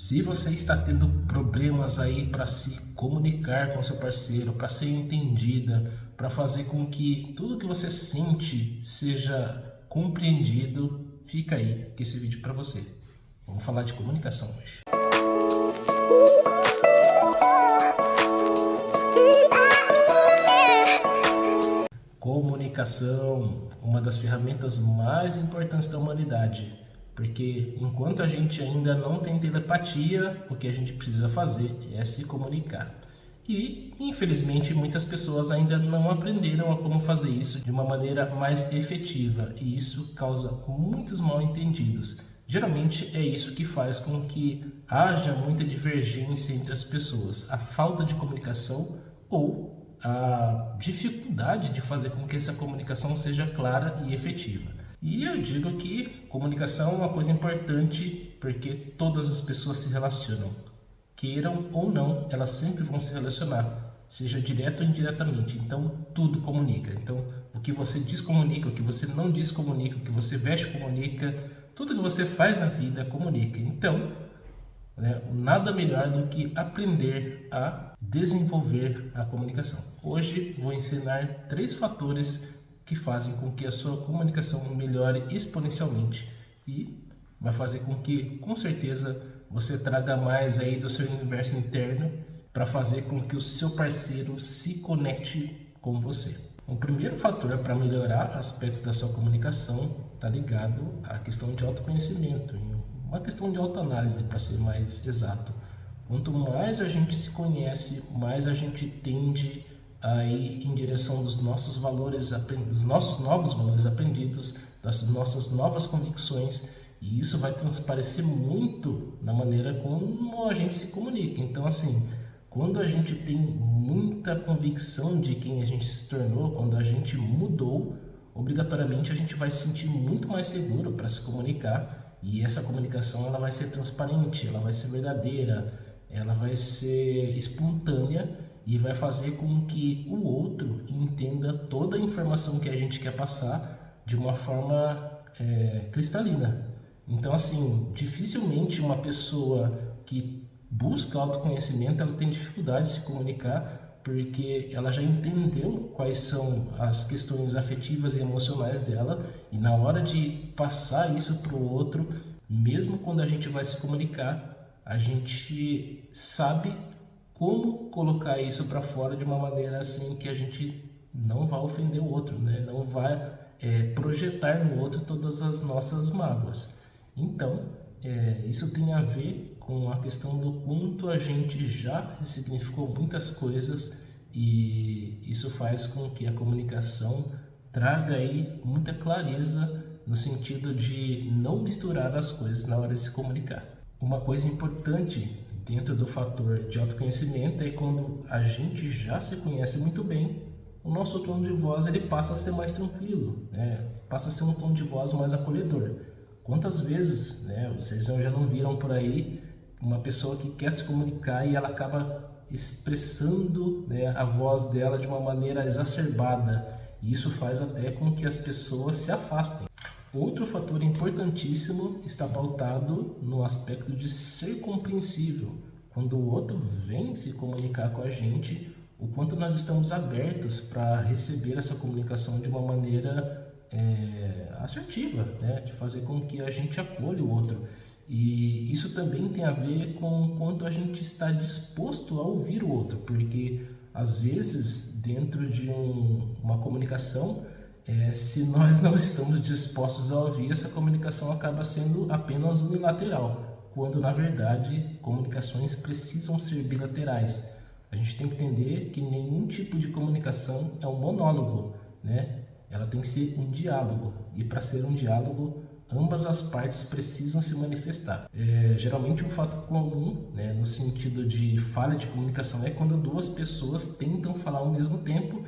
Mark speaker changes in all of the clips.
Speaker 1: Se você está tendo problemas aí para se comunicar com seu parceiro, para ser entendida, para fazer com que tudo que você sente seja compreendido, fica aí que esse vídeo é para você. Vamos falar de comunicação hoje. Comunicação, uma das ferramentas mais importantes da humanidade porque enquanto a gente ainda não tem telepatia, o que a gente precisa fazer é se comunicar. E, infelizmente, muitas pessoas ainda não aprenderam a como fazer isso de uma maneira mais efetiva, e isso causa muitos mal entendidos. Geralmente é isso que faz com que haja muita divergência entre as pessoas, a falta de comunicação ou a dificuldade de fazer com que essa comunicação seja clara e efetiva. E eu digo que comunicação é uma coisa importante porque todas as pessoas se relacionam. Queiram ou não, elas sempre vão se relacionar, seja direto ou indiretamente. Então, tudo comunica. Então, o que você descomunica, o que você não descomunica, o que você veste comunica, tudo que você faz na vida comunica. Então, né, nada melhor do que aprender a desenvolver a comunicação. Hoje vou ensinar três fatores que fazem com que a sua comunicação melhore exponencialmente e vai fazer com que, com certeza, você traga mais aí do seu universo interno para fazer com que o seu parceiro se conecte com você. O primeiro fator para melhorar aspectos da sua comunicação está ligado à questão de autoconhecimento, uma questão de autoanálise para ser mais exato. Quanto mais a gente se conhece, mais a gente tende aí em direção dos nossos valores, dos nossos novos valores aprendidos, das nossas novas convicções, e isso vai transparecer muito na maneira como a gente se comunica. Então, assim, quando a gente tem muita convicção de quem a gente se tornou, quando a gente mudou, obrigatoriamente a gente vai se sentir muito mais seguro para se comunicar, e essa comunicação ela vai ser transparente, ela vai ser verdadeira, ela vai ser espontânea e vai fazer com que o outro entenda toda a informação que a gente quer passar de uma forma é, cristalina. Então, assim, dificilmente uma pessoa que busca autoconhecimento ela tem dificuldade de se comunicar porque ela já entendeu quais são as questões afetivas e emocionais dela e na hora de passar isso para o outro, mesmo quando a gente vai se comunicar, a gente sabe como colocar isso para fora de uma maneira assim que a gente não vai ofender o outro, né? não vai é, projetar no outro todas as nossas mágoas. Então, é, isso tem a ver com a questão do quanto a gente já ressignificou muitas coisas e isso faz com que a comunicação traga aí muita clareza no sentido de não misturar as coisas na hora de se comunicar. Uma coisa importante dentro do fator de autoconhecimento é quando a gente já se conhece muito bem, o nosso tom de voz ele passa a ser mais tranquilo, né? passa a ser um tom de voz mais acolhedor. Quantas vezes né, vocês já não viram por aí uma pessoa que quer se comunicar e ela acaba expressando né, a voz dela de uma maneira exacerbada e isso faz até com que as pessoas se afastem. Outro fator importantíssimo está pautado no aspecto de ser compreensível. Quando o outro vem se comunicar com a gente, o quanto nós estamos abertos para receber essa comunicação de uma maneira é, assertiva, né? de fazer com que a gente acolha o outro. E isso também tem a ver com o quanto a gente está disposto a ouvir o outro, porque às vezes dentro de um, uma comunicação é, se nós não estamos dispostos a ouvir, essa comunicação acaba sendo apenas unilateral, quando na verdade comunicações precisam ser bilaterais. A gente tem que entender que nenhum tipo de comunicação é um monólogo, né? Ela tem que ser um diálogo, e para ser um diálogo, ambas as partes precisam se manifestar. É, geralmente um fato comum, né, no sentido de falha de comunicação, é quando duas pessoas tentam falar ao mesmo tempo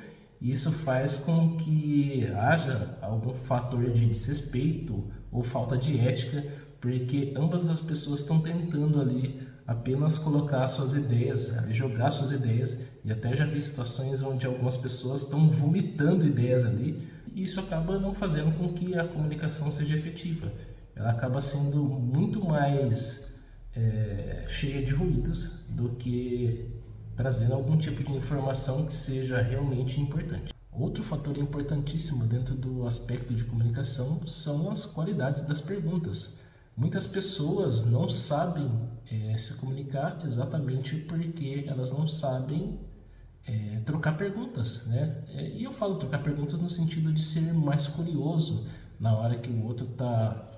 Speaker 1: isso faz com que haja algum fator de desrespeito ou falta de ética, porque ambas as pessoas estão tentando ali apenas colocar suas ideias, jogar suas ideias, e até já vi situações onde algumas pessoas estão vomitando ideias ali, e isso acaba não fazendo com que a comunicação seja efetiva. Ela acaba sendo muito mais é, cheia de ruídos do que trazendo algum tipo de informação que seja realmente importante. Outro fator importantíssimo dentro do aspecto de comunicação são as qualidades das perguntas. Muitas pessoas não sabem é, se comunicar exatamente porque elas não sabem é, trocar perguntas, né? É, e eu falo trocar perguntas no sentido de ser mais curioso na hora que o outro está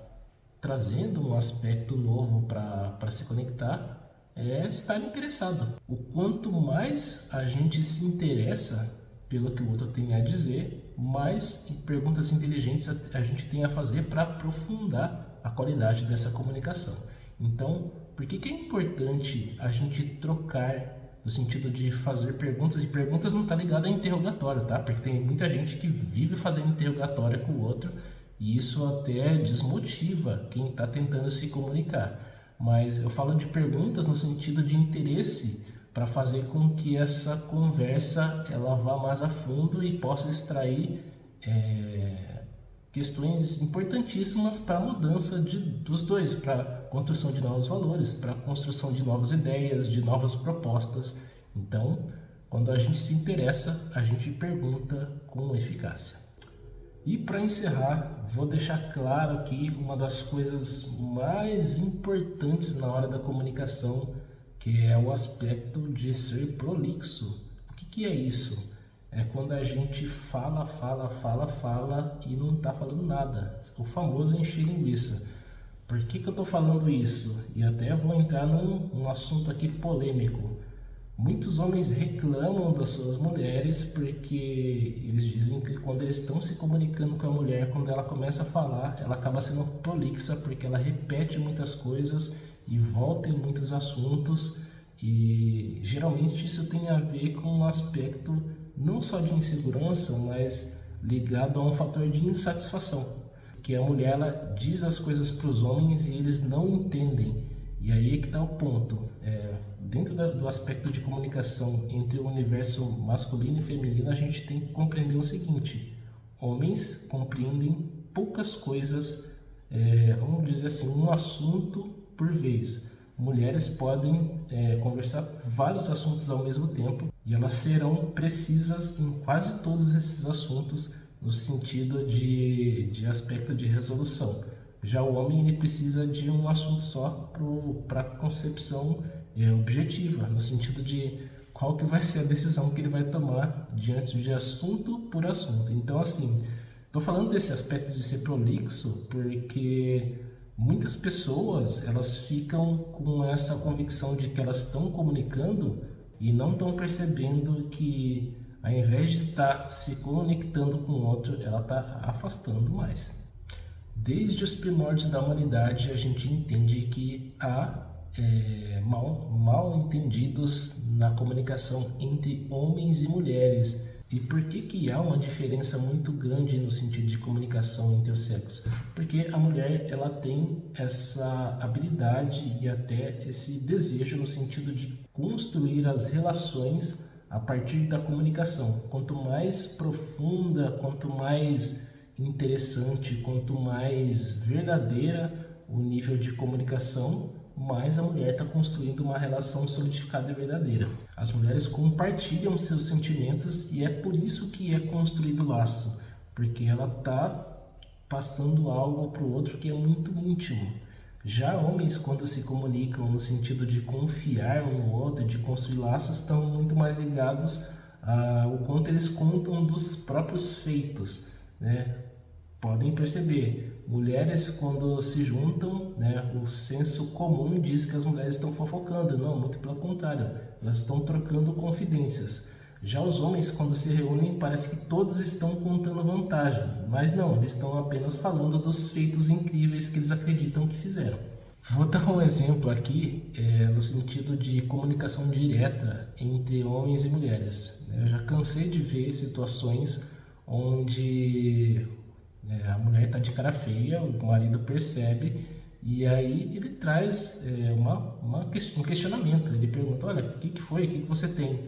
Speaker 1: trazendo um aspecto novo para se conectar, é estar interessado. O quanto mais a gente se interessa pelo que o outro tem a dizer, mais perguntas inteligentes a, gente tem a fazer para aprofundar a qualidade dessa comunicação. Então, por que, que é importante a gente trocar no sentido de fazer perguntas, e perguntas não está ligado a interrogatório, tá? Porque tem muita gente que vive fazendo interrogatório com o outro e isso até desmotiva quem está tentando se comunicar. Mas eu falo de perguntas no sentido de interesse para fazer com que essa conversa ela vá mais a fundo e possa extrair é, questões importantíssimas para a mudança de, dos dois, para construção de novos valores, para construção de novas ideias, de novas propostas. Então, quando a gente se interessa, a gente pergunta com eficácia. E para encerrar, vou deixar claro aqui uma das coisas mais importantes na hora da comunicação, que é o aspecto de ser prolixo. O que, que é isso? É quando a gente fala, fala, fala, fala e não está falando nada. O famoso encher linguiça. Por que, que eu estou falando isso? E até vou entrar num, num assunto aqui polêmico. Muitos homens reclamam das suas mulheres porque eles dizem que quando eles estão se comunicando com a mulher, quando ela começa a falar, ela acaba sendo prolixa porque ela repete muitas coisas e volta em muitos assuntos e geralmente isso tem a ver com um aspecto não só de insegurança, mas ligado a um fator de insatisfação, que a mulher ela diz as coisas para os homens e eles não entendem. E aí é que está o ponto. É, dentro da, do aspecto de comunicação entre o universo masculino e feminino, a gente tem que compreender o seguinte: homens compreendem poucas coisas, é, vamos dizer assim, um assunto por vez. Mulheres podem é, conversar vários assuntos ao mesmo tempo e elas serão precisas em quase todos esses assuntos no sentido de, de aspecto de resolução. Já o homem ele precisa de um assunto só para concepção é, objetiva, no sentido de qual que vai ser a decisão que ele vai tomar diante de assunto por assunto. Então, assim, estou falando desse aspecto de ser prolixo porque muitas pessoas elas ficam com essa convicção de que elas estão comunicando e não estão percebendo que ao invés de estar tá se conectando com o outro, ela está afastando mais. Desde os primórdios da humanidade, a gente entende que há é, mal, mal entendidos na comunicação entre homens e mulheres. E por que, que há uma diferença muito grande no sentido de comunicação entre os sexos? Porque a mulher ela tem essa habilidade e até esse desejo no sentido de construir as relações a partir da comunicação. Quanto mais profunda, quanto mais interessante, quanto mais verdadeira o nível de comunicação, mais a mulher está construindo uma relação solidificada e verdadeira. As mulheres compartilham seus sentimentos e é por isso que é construído laço, porque ela está passando algo para o outro que é muito íntimo. Já homens, quando se comunicam no sentido de confiar um no outro, de construir laços, estão muito mais ligados ao quanto eles contam dos próprios feitos. Né? Podem perceber, mulheres quando se juntam, né, o senso comum diz que as mulheres estão fofocando, não, muito pelo contrário, elas estão trocando confidências. Já os homens quando se reúnem parece que todos estão contando vantagem, mas não, eles estão apenas falando dos feitos incríveis que eles acreditam que fizeram. Vou dar um exemplo aqui é, no sentido de comunicação direta entre homens e mulheres. Eu já cansei de ver situações onde é, a mulher está de cara feia, o marido percebe e aí ele traz é, uma, uma, um questionamento. Ele pergunta: Olha, o que, que foi? O que, que você tem?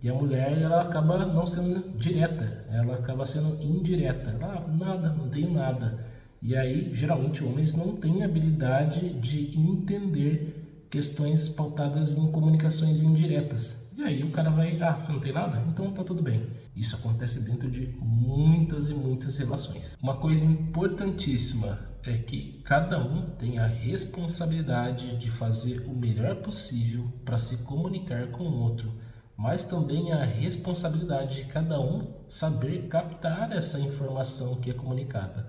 Speaker 1: E a mulher ela acaba não sendo direta, ela acaba sendo indireta. Ela, ah, nada, não tenho nada. E aí, geralmente, homens não têm habilidade de entender questões pautadas em comunicações indiretas. E aí o cara vai, ah, não tem nada? Então tá tudo bem. Isso acontece dentro de muitas e muitas relações. Uma coisa importantíssima é que cada um tem a responsabilidade de fazer o melhor possível para se comunicar com o outro, mas também a responsabilidade de cada um saber captar essa informação que é comunicada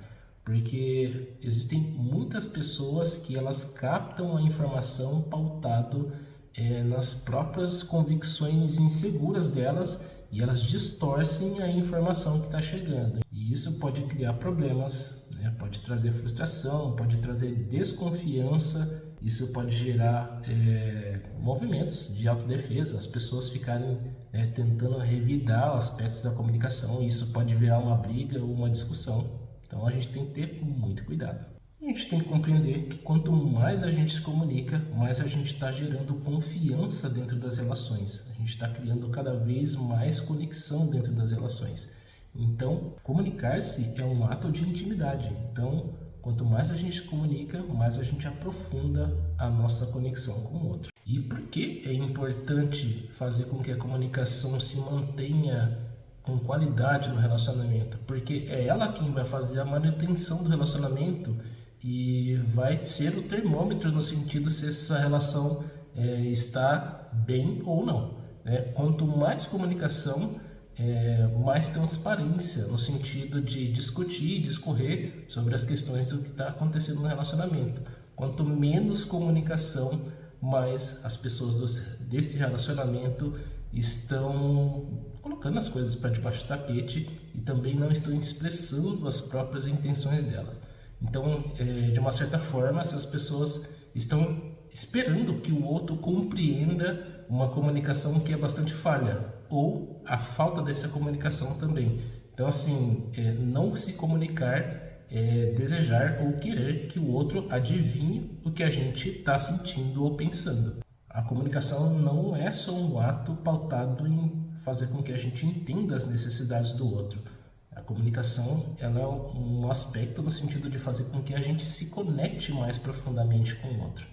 Speaker 1: porque existem muitas pessoas que elas captam a informação pautado é, nas próprias convicções inseguras delas e elas distorcem a informação que está chegando. E isso pode criar problemas, né? pode trazer frustração, pode trazer desconfiança, isso pode gerar é, movimentos de autodefesa, as pessoas ficarem é, tentando revidar aspectos da comunicação isso pode virar uma briga ou uma discussão. Então a gente tem que ter muito cuidado. A gente tem que compreender que quanto mais a gente se comunica, mais a gente está gerando confiança dentro das relações. A gente está criando cada vez mais conexão dentro das relações. Então, comunicar-se é um ato de intimidade. Então, quanto mais a gente se comunica, mais a gente aprofunda a nossa conexão com o outro. E por que é importante fazer com que a comunicação se mantenha com qualidade no relacionamento, porque é ela quem vai fazer a manutenção do relacionamento e vai ser o termômetro no sentido se essa relação é, está bem ou não. Né? Quanto mais comunicação, é, mais transparência no sentido de discutir, discorrer sobre as questões do que está acontecendo no relacionamento. Quanto menos comunicação, mais as pessoas desse relacionamento estão colocando as coisas para debaixo do tapete e também não estão expressando as próprias intenções delas. Então, é, de uma certa forma, essas pessoas estão esperando que o outro compreenda uma comunicação que é bastante falha ou a falta dessa comunicação também. Então, assim, é, não se comunicar é desejar ou querer que o outro adivinhe o que a gente está sentindo ou pensando. A comunicação não é só um ato pautado em fazer com que a gente entenda as necessidades do outro. A comunicação ela é um aspecto no sentido de fazer com que a gente se conecte mais profundamente com o outro.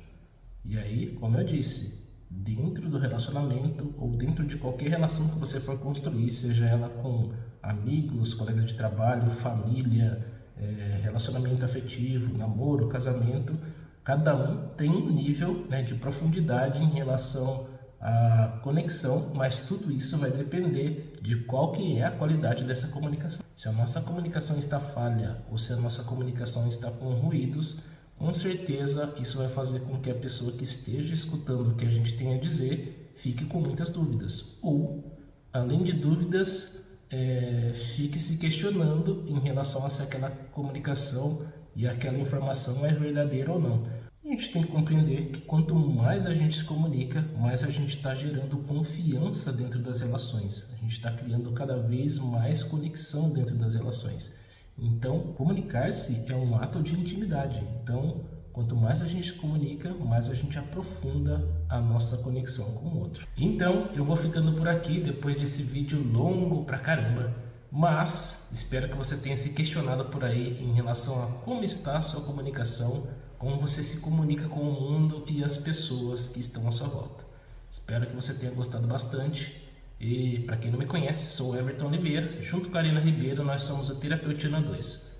Speaker 1: E aí, como eu disse, dentro do relacionamento ou dentro de qualquer relação que você for construir, seja ela com amigos, colegas de trabalho, família, é, relacionamento afetivo, namoro, casamento, cada um tem um nível né, de profundidade em relação a conexão, mas tudo isso vai depender de qual que é a qualidade dessa comunicação. Se a nossa comunicação está falha ou se a nossa comunicação está com ruídos, com certeza isso vai fazer com que a pessoa que esteja escutando o que a gente tem a dizer fique com muitas dúvidas. Ou, além de dúvidas, é, fique se questionando em relação a se aquela comunicação e aquela informação é verdadeira ou não a gente tem que compreender que quanto mais a gente se comunica, mais a gente está gerando confiança dentro das relações. A gente está criando cada vez mais conexão dentro das relações. Então, comunicar-se é um ato de intimidade. Então, quanto mais a gente comunica, mais a gente aprofunda a nossa conexão com o outro. Então, eu vou ficando por aqui depois desse vídeo longo pra caramba. Mas, espero que você tenha se questionado por aí em relação a como está a sua comunicação como você se comunica com o mundo e as pessoas que estão à sua volta. Espero que você tenha gostado bastante. E para quem não me conhece, sou Everton Oliveira. Junto com a Arina Ribeiro, nós somos o Terapeutina 2.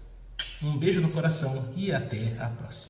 Speaker 1: Um beijo no coração e até a próxima.